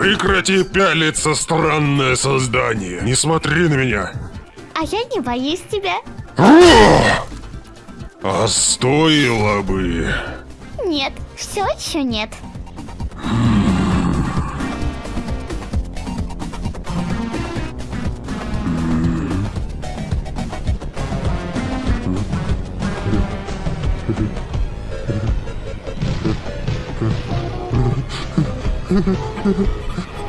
Прекрати пялиться, странное создание. Не смотри на меня. А я не боюсь тебя. А стоило бы. Нет, все еще нет. Ha あっ。